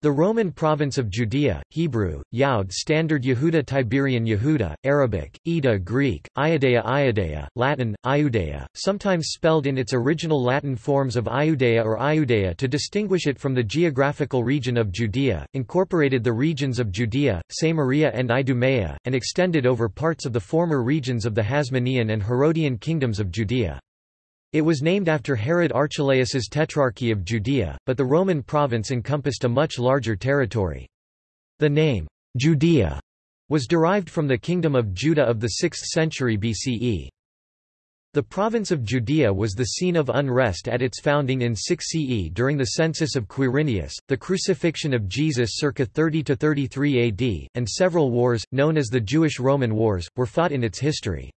The Roman province of Judea, Hebrew, Yaud Standard Yehuda Tiberian Yehuda, Arabic, Ida Greek, Iudea Iudea, Latin, Iudea, sometimes spelled in its original Latin forms of Iudea or Iudea to distinguish it from the geographical region of Judea, incorporated the regions of Judea, Samaria and Idumea, and extended over parts of the former regions of the Hasmonean and Herodian kingdoms of Judea. It was named after Herod Archelaus's Tetrarchy of Judea, but the Roman province encompassed a much larger territory. The name, Judea, was derived from the Kingdom of Judah of the 6th century BCE. The province of Judea was the scene of unrest at its founding in 6 CE during the census of Quirinius, the crucifixion of Jesus circa 30–33 AD, and several wars, known as the Jewish-Roman Wars, were fought in its history.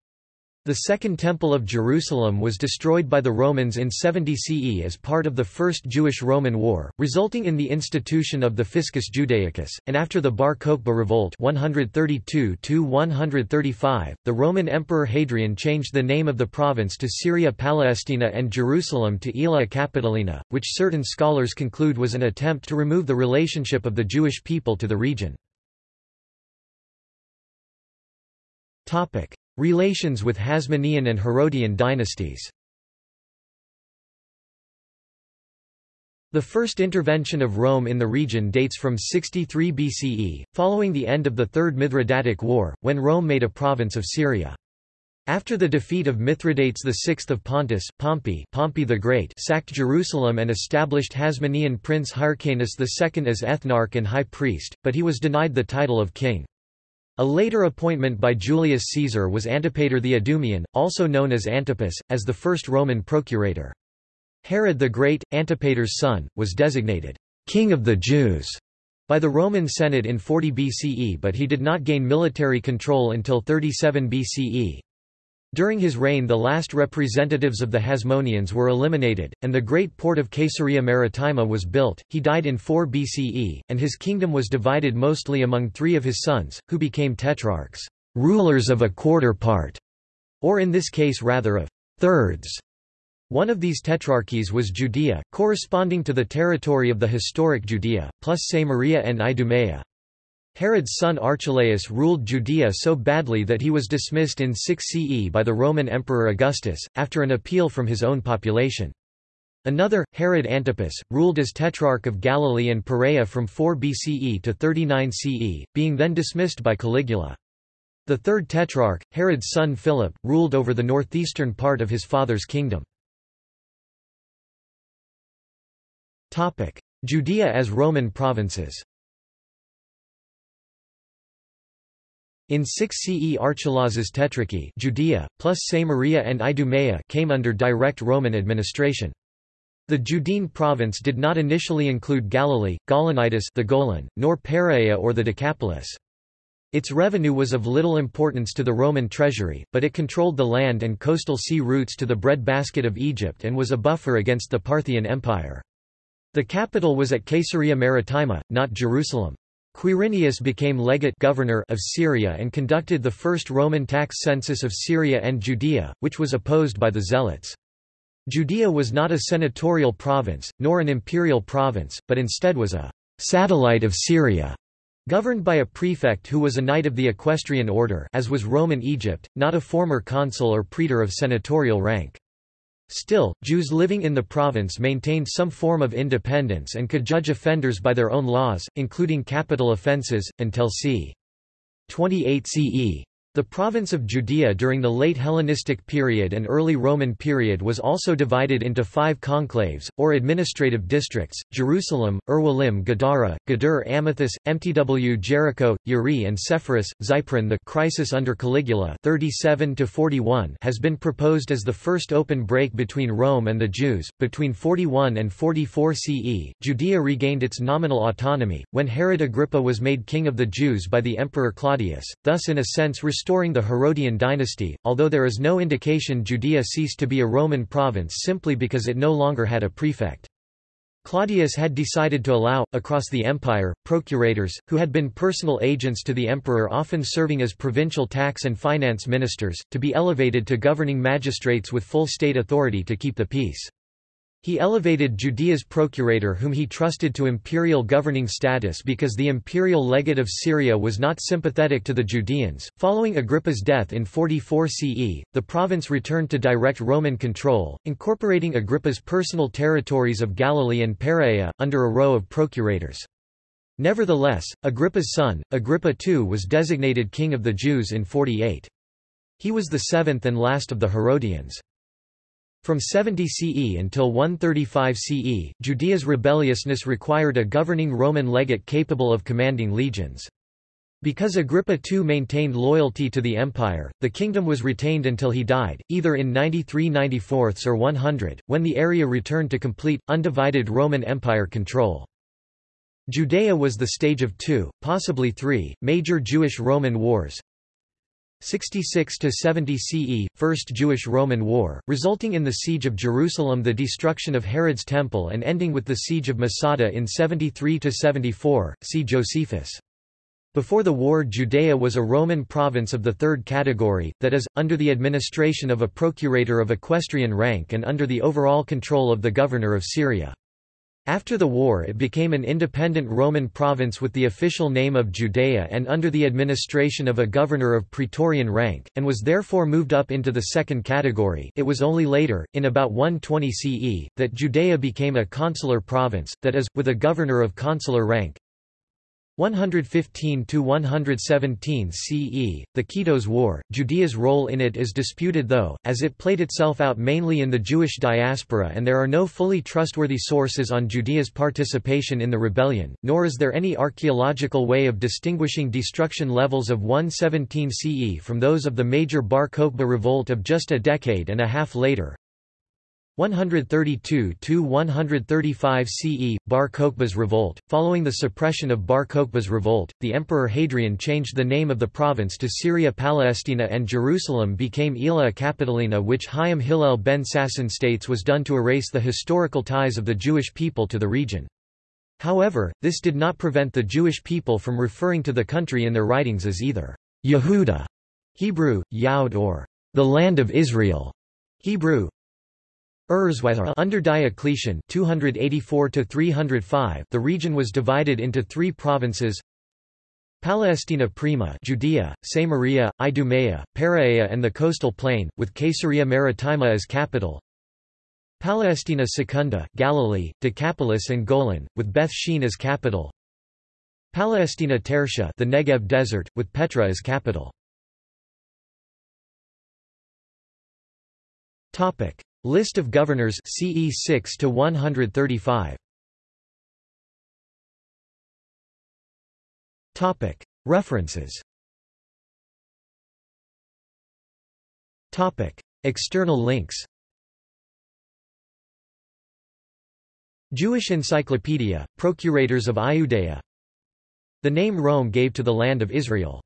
The Second Temple of Jerusalem was destroyed by the Romans in 70 CE as part of the First Jewish-Roman War, resulting in the institution of the Fiscus Judaicus, and after the Bar Kokhba revolt 132 the Roman Emperor Hadrian changed the name of the province to Syria Palestina and Jerusalem to Aelia Capitolina, which certain scholars conclude was an attempt to remove the relationship of the Jewish people to the region. Relations with Hasmonean and Herodian dynasties The first intervention of Rome in the region dates from 63 BCE, following the end of the Third Mithridatic War, when Rome made a province of Syria. After the defeat of Mithridates VI of Pontus, Pompey, Pompey the Great sacked Jerusalem and established Hasmonean prince Hyrcanus II as ethnarch and high priest, but he was denied the title of king. A later appointment by Julius Caesar was Antipater the Idumean, also known as Antipas, as the first Roman procurator. Herod the Great, Antipater's son, was designated «King of the Jews» by the Roman Senate in 40 BCE but he did not gain military control until 37 BCE. During his reign the last representatives of the Hasmoneans were eliminated, and the great port of Caesarea Maritima was built. He died in 4 BCE, and his kingdom was divided mostly among three of his sons, who became tetrarchs, rulers of a quarter part, or in this case rather of thirds. One of these tetrarchies was Judea, corresponding to the territory of the historic Judea, plus Samaria and Idumea. Herod's son Archelaus ruled Judea so badly that he was dismissed in 6 CE by the Roman Emperor Augustus, after an appeal from his own population. Another, Herod Antipas, ruled as Tetrarch of Galilee and Perea from 4 BCE to 39 CE, being then dismissed by Caligula. The third Tetrarch, Herod's son Philip, ruled over the northeastern part of his father's kingdom. Judea as Roman provinces In 6 CE Archelaus's Tetrarchy Judea, plus Samaria and Idumea came under direct Roman administration. The Judean province did not initially include Galilee, Gaulonitis the Golan, nor Perea or the Decapolis. Its revenue was of little importance to the Roman treasury, but it controlled the land and coastal sea routes to the breadbasket of Egypt and was a buffer against the Parthian Empire. The capital was at Caesarea Maritima, not Jerusalem. Quirinius became legate governor of Syria and conducted the first Roman tax census of Syria and Judea, which was opposed by the Zealots. Judea was not a senatorial province, nor an imperial province, but instead was a satellite of Syria, governed by a prefect who was a knight of the equestrian order as was Roman Egypt, not a former consul or praetor of senatorial rank. Still, Jews living in the province maintained some form of independence and could judge offenders by their own laws, including capital offences, until c. 28 CE. The province of Judea during the late Hellenistic period and early Roman period was also divided into five conclaves, or administrative districts, Jerusalem, Urwalim Gadara, Gadur Amathus, Mtw Jericho, Uri and Sepphoris, Zypron The crisis under Caligula 37 has been proposed as the first open break between Rome and the Jews. Between 41 and 44 CE, Judea regained its nominal autonomy, when Herod Agrippa was made king of the Jews by the Emperor Claudius, thus in a sense restoring the Herodian dynasty, although there is no indication Judea ceased to be a Roman province simply because it no longer had a prefect. Claudius had decided to allow, across the empire, procurators, who had been personal agents to the emperor often serving as provincial tax and finance ministers, to be elevated to governing magistrates with full state authority to keep the peace. He elevated Judea's procurator whom he trusted to imperial governing status because the imperial legate of Syria was not sympathetic to the Judeans. Following Agrippa's death in 44 CE, the province returned to direct Roman control, incorporating Agrippa's personal territories of Galilee and Perea, under a row of procurators. Nevertheless, Agrippa's son, Agrippa II was designated king of the Jews in 48. He was the seventh and last of the Herodians. From 70 CE until 135 CE, Judea's rebelliousness required a governing Roman legate capable of commanding legions. Because Agrippa II maintained loyalty to the empire, the kingdom was retained until he died, either in 93 94 or 100, when the area returned to complete, undivided Roman Empire control. Judea was the stage of two, possibly three, major Jewish-Roman wars, 66 to 70 CE, First Jewish-Roman War, resulting in the siege of Jerusalem, the destruction of Herod's temple, and ending with the siege of Masada in 73 to 74. See Josephus. Before the war Judea was a Roman province of the third category, that is, under the administration of a procurator of equestrian rank and under the overall control of the governor of Syria. After the war it became an independent Roman province with the official name of Judea and under the administration of a governor of praetorian rank, and was therefore moved up into the second category it was only later, in about 120 CE, that Judea became a consular province, that is, with a governor of consular rank. 115–117 CE, the Kitos War, Judea's role in it is disputed though, as it played itself out mainly in the Jewish diaspora and there are no fully trustworthy sources on Judea's participation in the rebellion, nor is there any archaeological way of distinguishing destruction levels of 117 CE from those of the major Bar Kokhba revolt of just a decade and a half later. 132–135 CE, Bar Kokhba's revolt. Following the suppression of Bar Kokhba's revolt, the Emperor Hadrian changed the name of the province to Syria Palestina and Jerusalem became Aelia Capitolina which Chaim Hillel ben Sasson states was done to erase the historical ties of the Jewish people to the region. However, this did not prevent the Jewish people from referring to the country in their writings as either Yehuda, Hebrew, Yaud or the land of Israel, Hebrew, under Diocletian (284–305), the region was divided into three provinces Palestina Prima Judea, Samaria, Idumea, Perea and the coastal plain, with Caesarea Maritima as capital Palestina Secunda Galilee, Decapolis and Golan, with Beth Shean as capital Palestina Tertia the Negev desert, with Petra as capital. Topic List of governors CE 6 to 135. Topic. References. Topic. External links. Jewish Encyclopedia, Procurators of Iudea The name Rome gave to the land of Israel